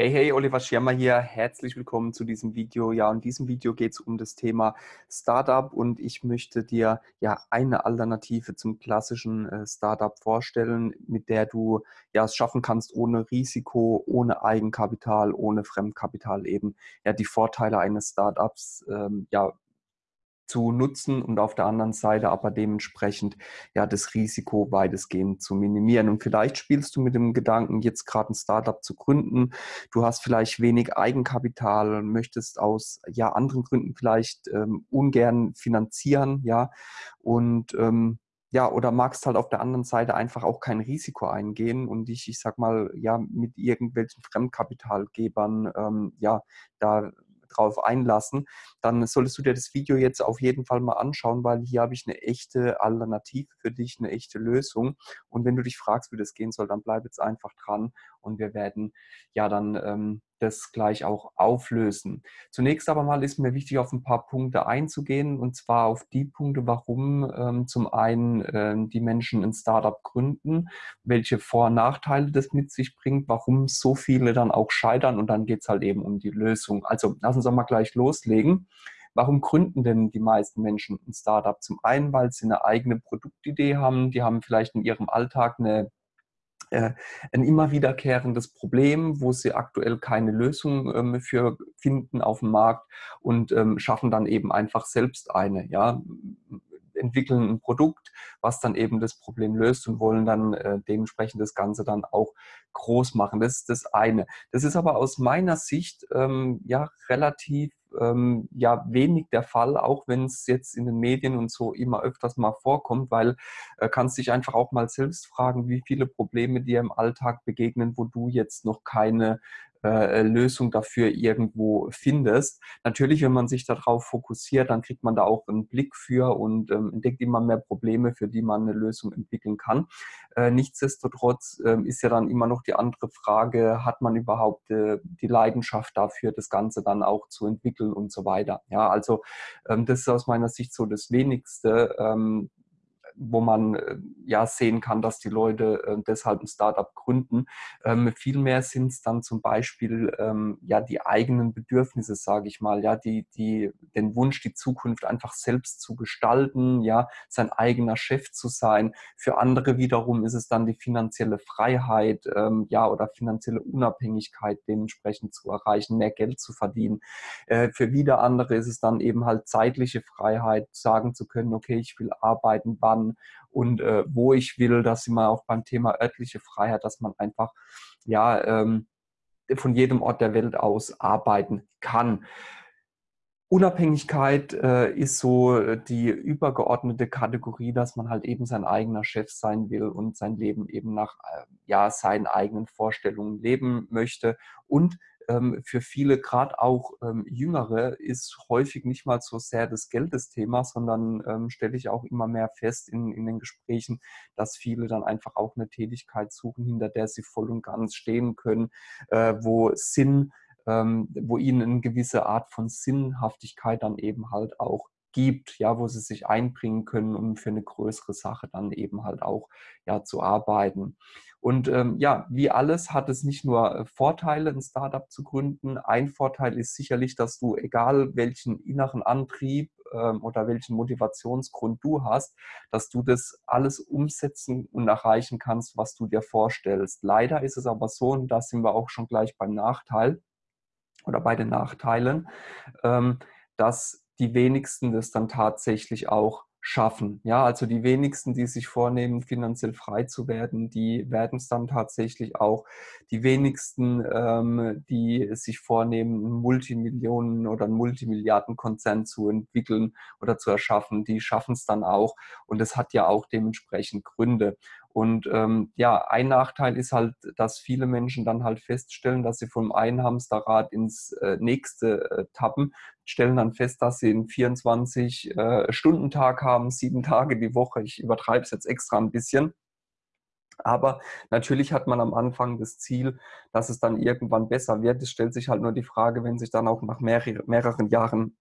Hey, hey, Oliver Schirmer hier. Herzlich willkommen zu diesem Video. Ja, in diesem Video geht es um das Thema Startup und ich möchte dir ja eine Alternative zum klassischen äh, Startup vorstellen, mit der du ja es schaffen kannst, ohne Risiko, ohne Eigenkapital, ohne Fremdkapital eben ja die Vorteile eines Startups ähm, ja zu nutzen und auf der anderen Seite aber dementsprechend ja das Risiko weitestgehend zu minimieren. Und vielleicht spielst du mit dem Gedanken, jetzt gerade ein Startup zu gründen. Du hast vielleicht wenig Eigenkapital, möchtest aus ja anderen Gründen vielleicht ähm, ungern finanzieren, ja und ähm, ja, oder magst halt auf der anderen Seite einfach auch kein Risiko eingehen und dich, ich sag mal, ja, mit irgendwelchen Fremdkapitalgebern, ähm, ja, da drauf einlassen, dann solltest du dir das Video jetzt auf jeden Fall mal anschauen, weil hier habe ich eine echte Alternative für dich, eine echte Lösung. Und wenn du dich fragst, wie das gehen soll, dann bleib jetzt einfach dran und wir werden ja dann ähm, das gleich auch auflösen. Zunächst aber mal ist mir wichtig, auf ein paar Punkte einzugehen und zwar auf die Punkte, warum ähm, zum einen ähm, die Menschen ein Startup gründen, welche Vor- und Nachteile das mit sich bringt, warum so viele dann auch scheitern und dann geht es halt eben um die Lösung. Also lass uns doch mal gleich loslegen. Warum gründen denn die meisten Menschen ein Startup? Zum einen, weil sie eine eigene Produktidee haben, die haben vielleicht in ihrem Alltag eine äh, ein immer wiederkehrendes Problem, wo sie aktuell keine Lösung ähm, für finden auf dem Markt und ähm, schaffen dann eben einfach selbst eine. Ja? entwickeln ein Produkt, was dann eben das Problem löst und wollen dann äh, dementsprechend das Ganze dann auch groß machen. Das ist das eine. Das ist aber aus meiner Sicht ähm, ja relativ ähm, ja wenig der Fall, auch wenn es jetzt in den Medien und so immer öfters mal vorkommt, weil äh, kannst dich einfach auch mal selbst fragen, wie viele Probleme dir im Alltag begegnen, wo du jetzt noch keine äh, Lösung dafür irgendwo findest. Natürlich, wenn man sich darauf fokussiert, dann kriegt man da auch einen Blick für und ähm, entdeckt immer mehr Probleme, für die man eine Lösung entwickeln kann. Äh, nichtsdestotrotz äh, ist ja dann immer noch die andere Frage, hat man überhaupt äh, die Leidenschaft dafür, das Ganze dann auch zu entwickeln und so weiter. Ja, also ähm, das ist aus meiner Sicht so das Wenigste. Ähm, wo man äh, ja sehen kann, dass die Leute äh, deshalb ein Startup gründen. Ähm, vielmehr sind es dann zum Beispiel ähm, ja die eigenen Bedürfnisse, sage ich mal, ja, die, die, den Wunsch, die Zukunft einfach selbst zu gestalten, ja, sein eigener Chef zu sein. Für andere wiederum ist es dann die finanzielle Freiheit, ähm, ja, oder finanzielle Unabhängigkeit dementsprechend zu erreichen, mehr Geld zu verdienen. Äh, für wieder andere ist es dann eben halt zeitliche Freiheit, sagen zu können, okay, ich will arbeiten, wann, und äh, wo ich will. dass wir auch beim Thema örtliche Freiheit, dass man einfach ja ähm, von jedem Ort der Welt aus arbeiten kann. Unabhängigkeit äh, ist so die übergeordnete Kategorie, dass man halt eben sein eigener Chef sein will und sein Leben eben nach äh, ja, seinen eigenen Vorstellungen leben möchte und für viele, gerade auch ähm, Jüngere, ist häufig nicht mal so sehr das Geld das Thema, sondern ähm, stelle ich auch immer mehr fest in, in den Gesprächen, dass viele dann einfach auch eine Tätigkeit suchen, hinter der sie voll und ganz stehen können, äh, wo Sinn, ähm, wo ihnen eine gewisse Art von Sinnhaftigkeit dann eben halt auch gibt, ja, wo sie sich einbringen können, um für eine größere Sache dann eben halt auch ja, zu arbeiten. Und ähm, ja, wie alles hat es nicht nur äh, Vorteile, ein Startup zu gründen. Ein Vorteil ist sicherlich, dass du, egal welchen inneren Antrieb ähm, oder welchen Motivationsgrund du hast, dass du das alles umsetzen und erreichen kannst, was du dir vorstellst. Leider ist es aber so, und da sind wir auch schon gleich beim Nachteil oder bei den Nachteilen, ähm, dass die wenigsten das dann tatsächlich auch schaffen. Ja, also die wenigsten, die sich vornehmen, finanziell frei zu werden, die werden es dann tatsächlich auch. Die wenigsten, ähm, die sich vornehmen, einen Multimillionen- oder einen Multimilliardenkonzern zu entwickeln oder zu erschaffen, die schaffen es dann auch. Und es hat ja auch dementsprechend Gründe. Und ähm, ja, ein Nachteil ist halt, dass viele Menschen dann halt feststellen, dass sie vom einen Hamsterrad ins äh, nächste äh, tappen, stellen dann fest, dass sie einen 24-Stunden-Tag äh, haben, sieben Tage die Woche. Ich übertreibe es jetzt extra ein bisschen. Aber natürlich hat man am Anfang das Ziel, dass es dann irgendwann besser wird. Es stellt sich halt nur die Frage, wenn sich dann auch nach mehr, mehreren Jahren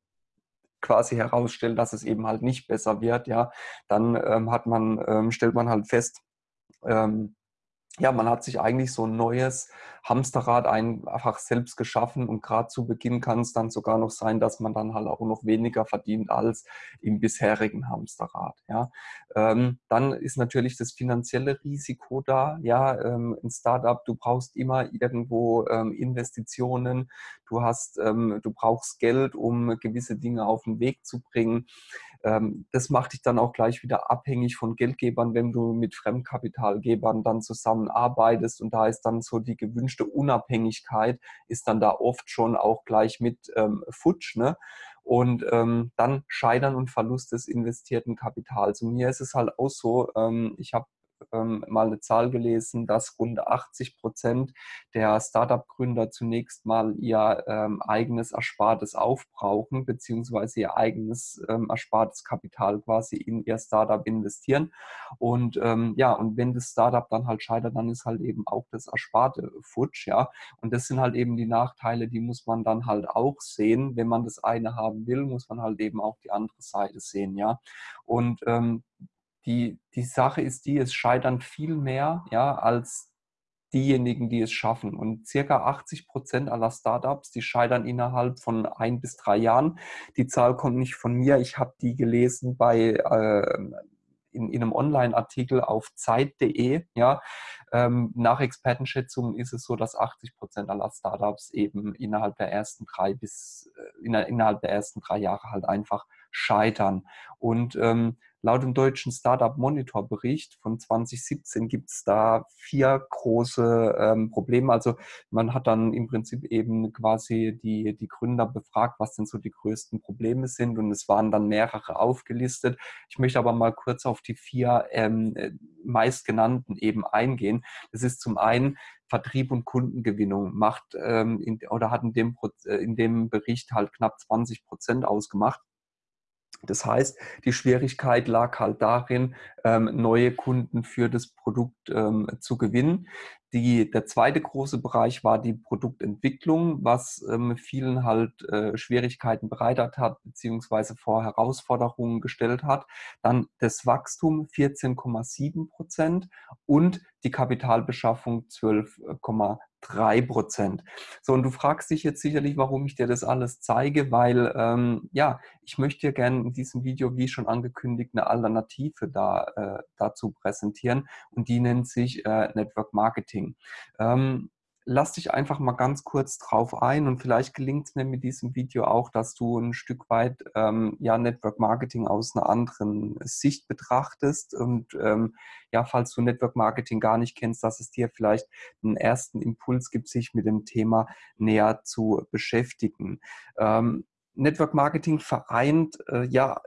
quasi herausstellt, dass es eben halt nicht besser wird, ja, dann ähm, hat man, ähm, stellt man halt fest, ähm, ja, man hat sich eigentlich so ein neues Hamsterrad einfach selbst geschaffen und gerade zu Beginn kann es dann sogar noch sein, dass man dann halt auch noch weniger verdient als im bisherigen Hamsterrad. Ja. Ähm, dann ist natürlich das finanzielle Risiko da. Ja, ähm, ein Startup, du brauchst immer irgendwo ähm, Investitionen, du hast, ähm, du brauchst Geld, um gewisse Dinge auf den Weg zu bringen. Ähm, das macht dich dann auch gleich wieder abhängig von Geldgebern, wenn du mit Fremdkapitalgebern dann zusammenarbeitest und da ist dann so die gewünschte Unabhängigkeit, ist dann da oft schon auch gleich mit ähm, futsch. Ne? Und ähm, dann Scheitern und Verlust des investierten Kapitals. Und mir ist es halt auch so, ähm, ich habe ähm, mal eine Zahl gelesen, dass rund 80 Prozent der Startup-Gründer zunächst mal ihr ähm, eigenes Erspartes aufbrauchen, beziehungsweise ihr eigenes ähm, erspartes Kapital quasi in ihr Startup investieren. Und ähm, ja, und wenn das Startup dann halt scheitert, dann ist halt eben auch das Ersparte futsch, ja. Und das sind halt eben die Nachteile, die muss man dann halt auch sehen. Wenn man das eine haben will, muss man halt eben auch die andere Seite sehen, ja. Und ähm, die, die Sache ist die, es scheitern viel mehr ja, als diejenigen, die es schaffen. Und circa 80 Prozent aller Startups, die scheitern innerhalb von ein bis drei Jahren. Die Zahl kommt nicht von mir. Ich habe die gelesen bei äh, in, in, einem Online-Artikel auf Zeit.de. Ja, ähm, nach Expertenschätzungen ist es so, dass 80 Prozent aller Startups eben innerhalb der ersten drei bis äh, innerhalb der ersten drei Jahre halt einfach scheitern. Und ähm, Laut dem deutschen Startup Monitor Bericht von 2017 gibt es da vier große ähm, Probleme. Also man hat dann im Prinzip eben quasi die, die Gründer befragt, was denn so die größten Probleme sind und es waren dann mehrere aufgelistet. Ich möchte aber mal kurz auf die vier ähm, meistgenannten eben eingehen. Das ist zum einen Vertrieb und Kundengewinnung macht ähm, in, oder hat in dem, äh, in dem Bericht halt knapp 20 Prozent ausgemacht. Das heißt, die Schwierigkeit lag halt darin, ähm, neue Kunden für das Produkt ähm, zu gewinnen. Die, der zweite große Bereich war die Produktentwicklung, was ähm, vielen halt äh, Schwierigkeiten bereitet hat, beziehungsweise vor Herausforderungen gestellt hat. Dann das Wachstum 14,7 Prozent und die Kapitalbeschaffung 12,3 3 Prozent. So, und du fragst dich jetzt sicherlich, warum ich dir das alles zeige, weil ähm, ja, ich möchte dir gerne in diesem Video, wie schon angekündigt, eine Alternative da, äh, dazu präsentieren und die nennt sich äh, Network Marketing. Ähm, lass dich einfach mal ganz kurz drauf ein und vielleicht gelingt es mir mit diesem Video auch, dass du ein Stück weit ähm, ja, Network Marketing aus einer anderen Sicht betrachtest und ähm, ja, falls du Network Marketing gar nicht kennst, dass es dir vielleicht einen ersten Impuls gibt, sich mit dem Thema näher zu beschäftigen. Ähm, Network Marketing vereint äh, ja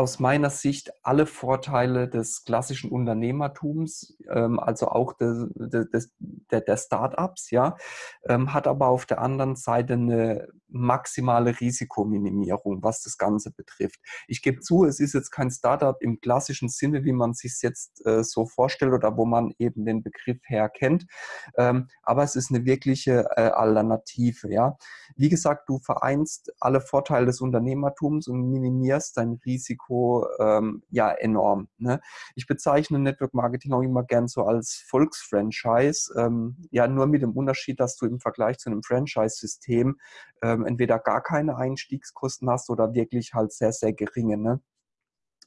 aus meiner Sicht alle Vorteile des klassischen Unternehmertums, ähm, also auch des, des, der, der Startups, ja, ähm, hat aber auf der anderen Seite eine maximale Risikominimierung, was das Ganze betrifft. Ich gebe zu, es ist jetzt kein Startup im klassischen Sinne, wie man sich jetzt äh, so vorstellt oder wo man eben den Begriff herkennt, ähm, aber es ist eine wirkliche äh, Alternative. Ja, wie gesagt, du vereinst alle Vorteile des Unternehmertums und minimierst dein Risiko ähm, ja enorm. Ne? Ich bezeichne Network Marketing auch immer gern so als Volksfranchise, ähm, ja nur mit dem Unterschied, dass du im Vergleich zu einem Franchise-System ähm, entweder gar keine Einstiegskosten hast oder wirklich halt sehr, sehr geringe. Ne?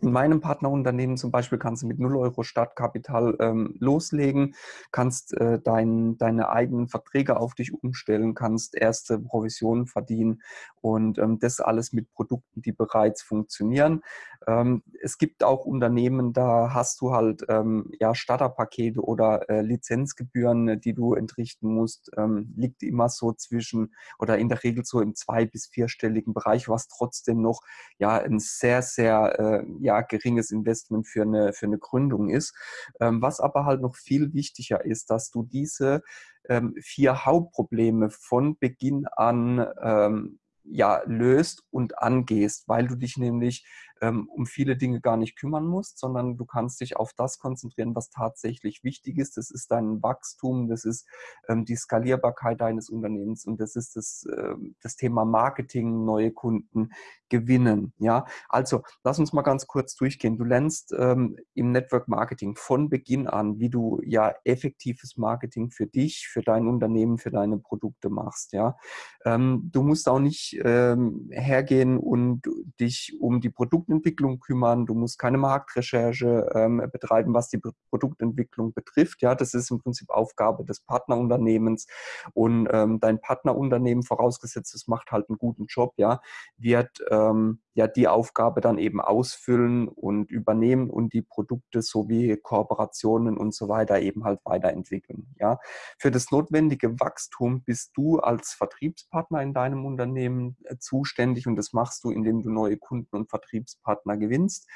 In meinem Partnerunternehmen zum Beispiel kannst du mit 0 Euro Startkapital ähm, loslegen, kannst äh, dein, deine eigenen Verträge auf dich umstellen, kannst erste Provisionen verdienen und ähm, das alles mit Produkten, die bereits funktionieren. Ähm, es gibt auch Unternehmen, da hast du halt ähm, ja, Starterpakete oder äh, Lizenzgebühren, die du entrichten musst, ähm, liegt immer so zwischen oder in der Regel so im zwei- bis vierstelligen Bereich, was trotzdem noch ja ein sehr, sehr äh, ja, geringes Investment für eine, für eine Gründung ist. Ähm, was aber halt noch viel wichtiger ist, dass du diese ähm, vier Hauptprobleme von Beginn an ähm, ja, löst und angehst, weil du dich nämlich ähm, um viele Dinge gar nicht kümmern musst, sondern du kannst dich auf das konzentrieren, was tatsächlich wichtig ist. Das ist dein Wachstum, das ist ähm, die Skalierbarkeit deines Unternehmens und das ist das, äh, das Thema Marketing, neue Kunden gewinnen. Ja, also lass uns mal ganz kurz durchgehen. Du lernst ähm, im Network Marketing von Beginn an, wie du ja effektives Marketing für dich, für dein Unternehmen, für deine Produkte machst. Ja, ähm, du musst auch nicht ähm, hergehen und dich um die Produktentwicklung kümmern. Du musst keine Marktrecherche ähm, betreiben, was die Produktentwicklung betrifft. Ja, das ist im Prinzip Aufgabe des Partnerunternehmens und ähm, dein Partnerunternehmen, vorausgesetzt, es macht halt einen guten Job, ja, wird äh, ähm, ja die Aufgabe dann eben ausfüllen und übernehmen und die Produkte sowie Kooperationen und so weiter eben halt weiterentwickeln. Ja, für das notwendige Wachstum bist du als Vertriebspartner in deinem Unternehmen äh, zuständig und das machst du, indem du neue Kunden und Vertriebspartner gewinnst.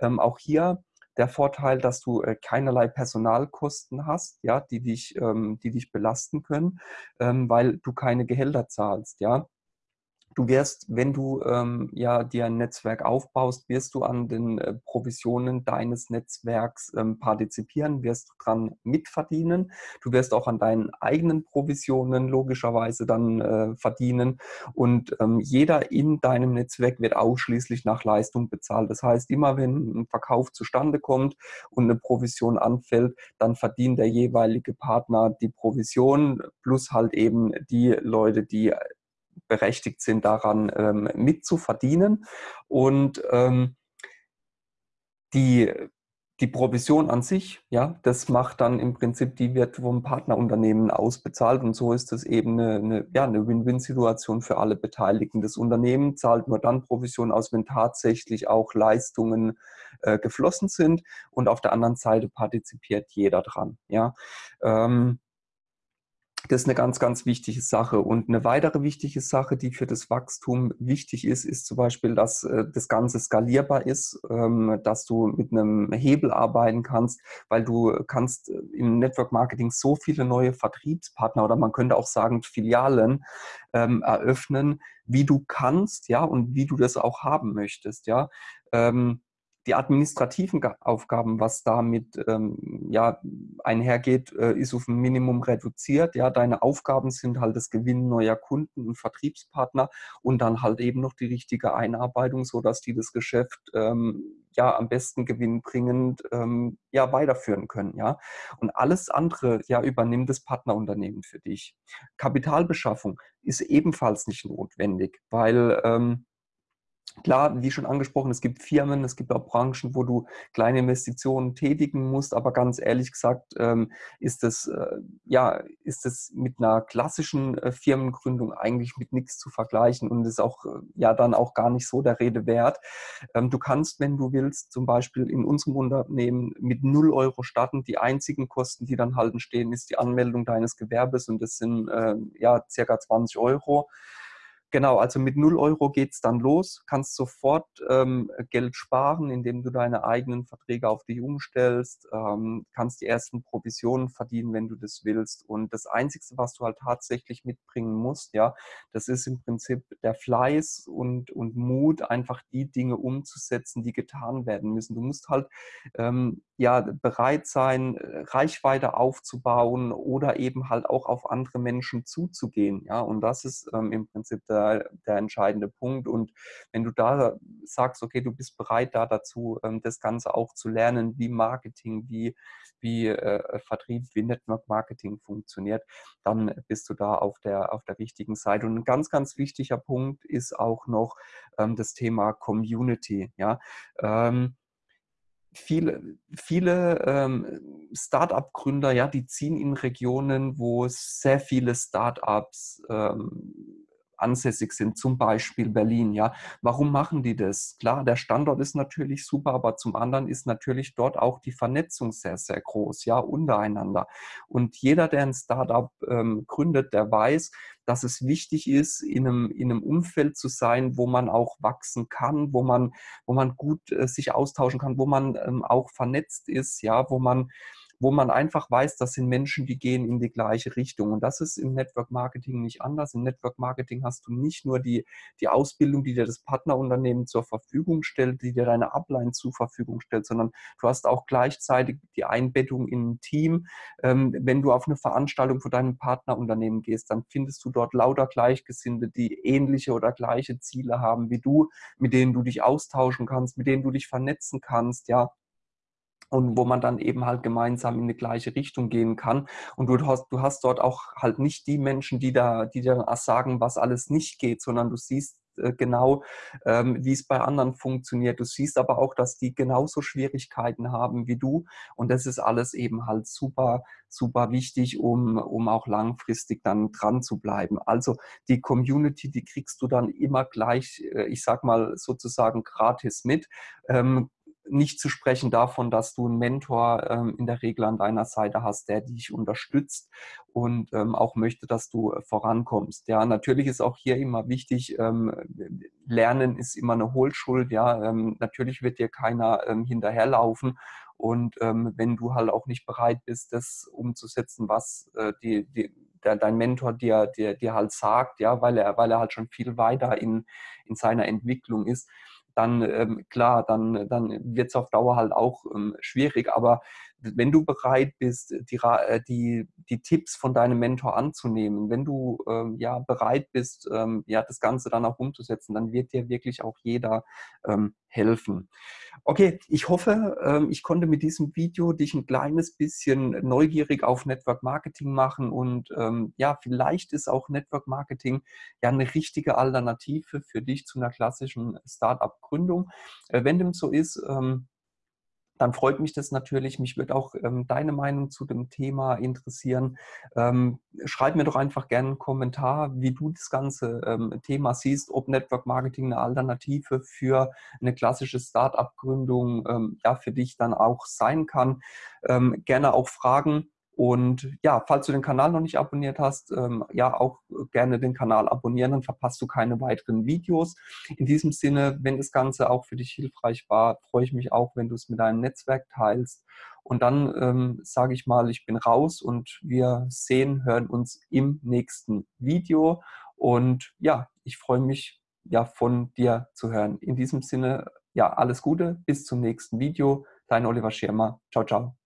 Ähm, auch hier der Vorteil, dass du äh, keinerlei Personalkosten hast, ja, die dich, ähm, die dich belasten können, ähm, weil du keine Gehälter zahlst, ja. Du wirst, wenn du ähm, ja dir ein Netzwerk aufbaust, wirst du an den äh, Provisionen deines Netzwerks ähm, partizipieren, wirst dran mitverdienen. Du wirst auch an deinen eigenen Provisionen logischerweise dann äh, verdienen. Und ähm, jeder in deinem Netzwerk wird ausschließlich nach Leistung bezahlt. Das heißt, immer wenn ein Verkauf zustande kommt und eine Provision anfällt, dann verdient der jeweilige Partner die Provision plus halt eben die Leute, die berechtigt sind, daran ähm, mitzuverdienen. Und ähm, die, die Provision an sich, ja, das macht dann im Prinzip, die wird vom Partnerunternehmen ausbezahlt und so ist das eben eine, eine ja, eine Win-Win-Situation für alle Beteiligten. Das Unternehmen zahlt nur dann Provision aus, wenn tatsächlich auch Leistungen äh, geflossen sind und auf der anderen Seite partizipiert jeder dran. Ja. Ähm, das ist eine ganz, ganz wichtige Sache. Und eine weitere wichtige Sache, die für das Wachstum wichtig ist, ist zum Beispiel, dass äh, das Ganze skalierbar ist, ähm, dass du mit einem Hebel arbeiten kannst, weil du kannst äh, im Network Marketing so viele neue Vertriebspartner oder man könnte auch sagen Filialen ähm, eröffnen, wie du kannst, ja, und wie du das auch haben möchtest, ja. Ähm, die administrativen Aufgaben, was damit ähm, ja, einhergeht, äh, ist auf ein Minimum reduziert. Ja, deine Aufgaben sind halt das Gewinnen neuer Kunden und Vertriebspartner und dann halt eben noch die richtige Einarbeitung, sodass die das Geschäft ähm, ja am besten gewinnbringend ähm, ja, weiterführen können. Ja? Und alles andere ja, übernimmt das Partnerunternehmen für dich. Kapitalbeschaffung ist ebenfalls nicht notwendig, weil ähm, Klar, wie schon angesprochen, es gibt Firmen, es gibt auch Branchen, wo du kleine Investitionen tätigen musst, aber ganz ehrlich gesagt ähm, ist das, äh, ja, ist das mit einer klassischen äh, Firmengründung eigentlich mit nichts zu vergleichen und ist auch äh, ja dann auch gar nicht so der Rede wert. Ähm, du kannst, wenn du willst, zum Beispiel in unserem Unternehmen mit 0 Euro starten. Die einzigen Kosten, die dann halt entstehen, ist die Anmeldung deines Gewerbes und das sind ja circa 20 Euro. Genau, also mit 0 Euro geht es dann los, kannst sofort ähm, Geld sparen, indem du deine eigenen Verträge auf dich umstellst, ähm, kannst die ersten Provisionen verdienen, wenn du das willst. Und das Einzige, was du halt tatsächlich mitbringen musst, ja, das ist im Prinzip der Fleiß und, und Mut, einfach die Dinge umzusetzen, die getan werden müssen. Du musst halt ähm, ja bereit sein, Reichweite aufzubauen oder eben halt auch auf andere Menschen zuzugehen. Ja, und das ist ähm, im Prinzip der der, der entscheidende Punkt. Und wenn du da sagst, okay, du bist bereit da dazu, ähm, das Ganze auch zu lernen, wie Marketing, wie, wie äh, Vertrieb, wie Network Marketing funktioniert, dann bist du da auf der, auf der richtigen Seite. Und ein ganz, ganz wichtiger Punkt ist auch noch ähm, das Thema Community. Ja. Ähm, viele, viele ähm, Start-up-Gründer, ja, die ziehen in Regionen, wo sehr viele Start-ups ähm, ansässig sind, zum Beispiel Berlin. Ja, warum machen die das? Klar, der Standort ist natürlich super, aber zum anderen ist natürlich dort auch die Vernetzung sehr, sehr groß, ja, untereinander. Und jeder, der ein Startup ähm, gründet, der weiß, dass es wichtig ist, in einem, in einem Umfeld zu sein, wo man auch wachsen kann, wo man, wo man gut äh, sich austauschen kann, wo man ähm, auch vernetzt ist, ja, wo man wo man einfach weiß, das sind Menschen, die gehen in die gleiche Richtung. Und das ist im Network Marketing nicht anders. Im Network Marketing hast du nicht nur die, die Ausbildung, die dir das Partnerunternehmen zur Verfügung stellt, die dir deine Upline zur Verfügung stellt, sondern du hast auch gleichzeitig die Einbettung in ein Team. Ähm, wenn du auf eine Veranstaltung für dein Partnerunternehmen gehst, dann findest du dort lauter Gleichgesinnte, die ähnliche oder gleiche Ziele haben wie du, mit denen du dich austauschen kannst, mit denen du dich vernetzen kannst, ja und wo man dann eben halt gemeinsam in die gleiche Richtung gehen kann. Und du hast, du hast dort auch halt nicht die Menschen, die da, die dir sagen, was alles nicht geht, sondern du siehst äh, genau, ähm, wie es bei anderen funktioniert. Du siehst aber auch, dass die genauso Schwierigkeiten haben wie du. Und das ist alles eben halt super, super wichtig, um, um auch langfristig dann dran zu bleiben. Also die Community, die kriegst du dann immer gleich, äh, ich sag mal sozusagen gratis mit. Ähm, nicht zu sprechen davon, dass du einen Mentor ähm, in der Regel an deiner Seite hast, der dich unterstützt und ähm, auch möchte, dass du äh, vorankommst. Ja, natürlich ist auch hier immer wichtig, ähm, Lernen ist immer eine Hohlschuld. Ja, ähm, natürlich wird dir keiner ähm, hinterherlaufen und ähm, wenn du halt auch nicht bereit bist, das umzusetzen, was äh, die, die, der, dein Mentor dir, dir, dir halt sagt, ja, weil er, weil er halt schon viel weiter in, in seiner Entwicklung ist, dann ähm, klar, dann, dann wird es auf Dauer halt auch ähm, schwierig. Aber wenn du bereit bist, die, äh, die, die Tipps von deinem Mentor anzunehmen, wenn du ähm, ja bereit bist, ähm, ja das Ganze dann auch umzusetzen, dann wird dir wirklich auch jeder ähm, helfen. Okay, ich hoffe, ähm, ich konnte mit diesem Video dich ein kleines bisschen neugierig auf Network Marketing machen und ähm, ja, vielleicht ist auch Network Marketing ja eine richtige Alternative für dich zu einer klassischen Startup-Gründung. Äh, wenn dem so ist, ähm, dann freut mich das natürlich. Mich wird auch ähm, deine Meinung zu dem Thema interessieren. Ähm, schreib mir doch einfach gerne einen Kommentar, wie du das ganze ähm, Thema siehst, ob Network Marketing eine Alternative für eine klassische Start-up-Gründung ähm, ja, für dich dann auch sein kann. Ähm, gerne auch Fragen und ja, falls du den Kanal noch nicht abonniert hast, ähm, ja, auch gerne den Kanal abonnieren, dann verpasst du keine weiteren Videos. In diesem Sinne, wenn das Ganze auch für dich hilfreich war, freue ich mich auch, wenn du es mit deinem Netzwerk teilst. Und dann ähm, sage ich mal, ich bin raus und wir sehen, hören uns im nächsten Video. Und ja, ich freue mich, ja, von dir zu hören. In diesem Sinne, ja, alles Gute, bis zum nächsten Video. Dein Oliver Schirmer. Ciao, ciao.